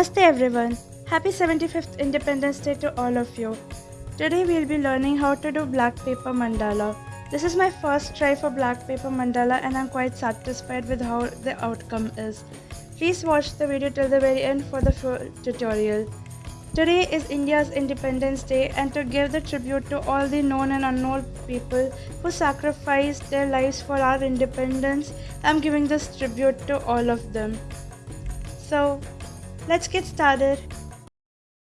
Namaste everyone. Happy 75th Independence Day to all of you. Today we'll be learning how to do black paper mandala. This is my first try for black paper mandala and I'm quite satisfied with how the outcome is. Please watch the video till the very end for the full tutorial. Today is India's Independence Day and to give the tribute to all the known and unknown people who sacrificed their lives for our independence, I'm giving this tribute to all of them. So, let's get started.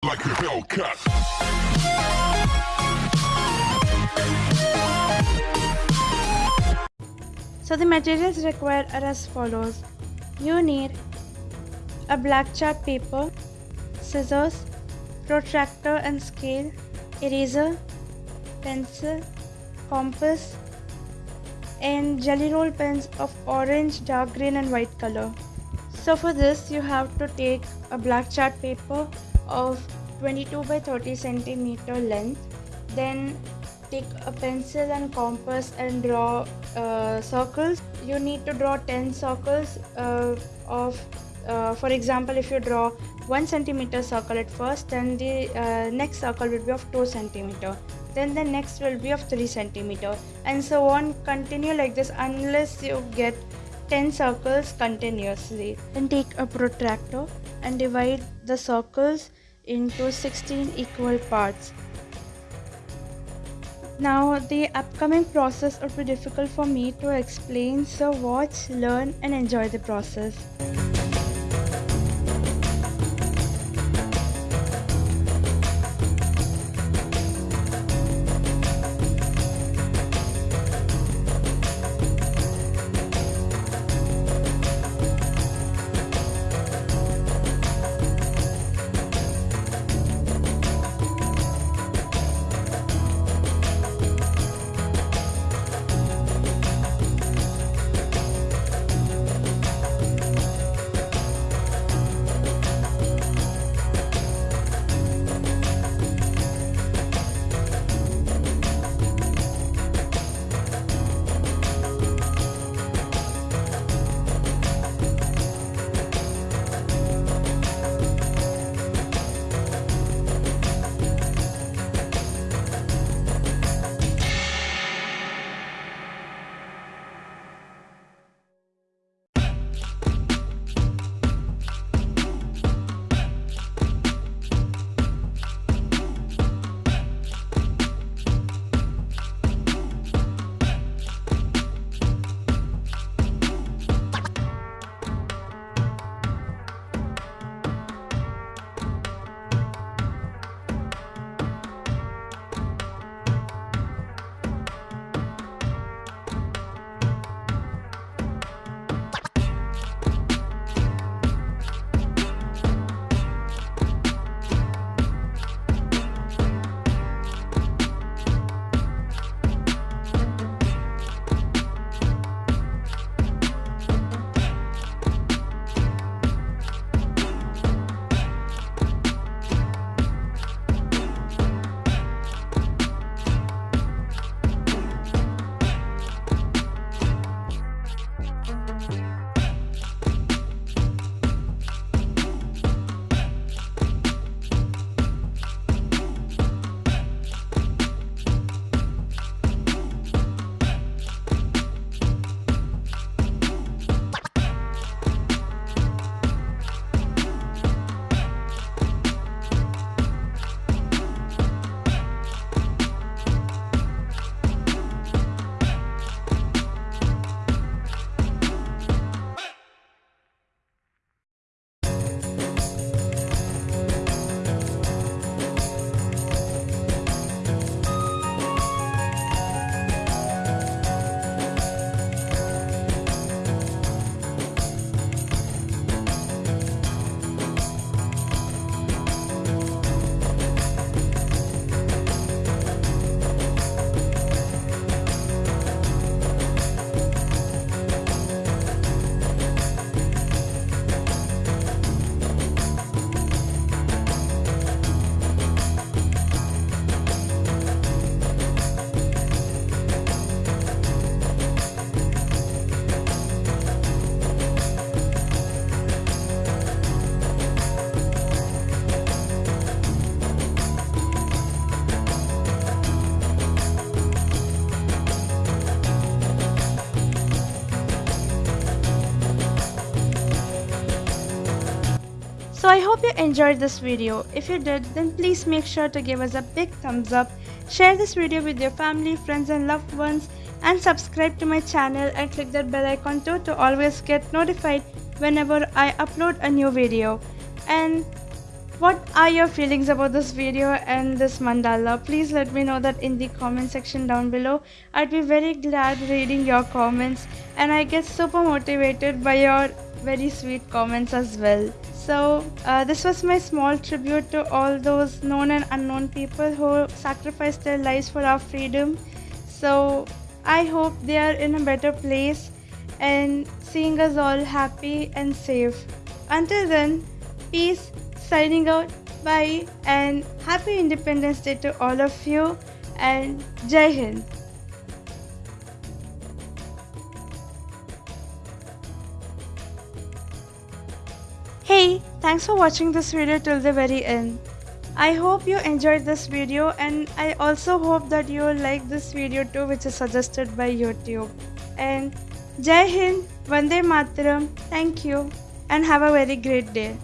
like. So the materials required are as follows. You need a black chart paper, scissors, protractor and scale, eraser, pencil, compass, and jelly roll pens of orange, dark green and white color. So for this you have to take a black chart paper of 22 by 30 centimeter length. Then take a pencil and compass and draw uh, circles. You need to draw 10 circles uh, of uh, for example if you draw 1 centimeter circle at first then the uh, next circle will be of 2 centimeter. Then the next will be of 3 centimeter and so on continue like this unless you get 10 circles continuously then take a protractor and divide the circles into 16 equal parts now, the upcoming process would be difficult for me to explain, so watch, learn, and enjoy the process. Hope you enjoyed this video. If you did, then please make sure to give us a big thumbs up, share this video with your family, friends and loved ones and subscribe to my channel and click that bell icon too to always get notified whenever I upload a new video. And what are your feelings about this video and this mandala please let me know that in the comment section down below i'd be very glad reading your comments and i get super motivated by your very sweet comments as well so uh, this was my small tribute to all those known and unknown people who sacrificed their lives for our freedom so i hope they are in a better place and seeing us all happy and safe until then peace signing out. Bye and happy Independence Day to all of you and Jai Hind. Hey, thanks for watching this video till the very end. I hope you enjoyed this video and I also hope that you like this video too which is suggested by YouTube. And Jai Hind, Vande Mataram, thank you and have a very great day.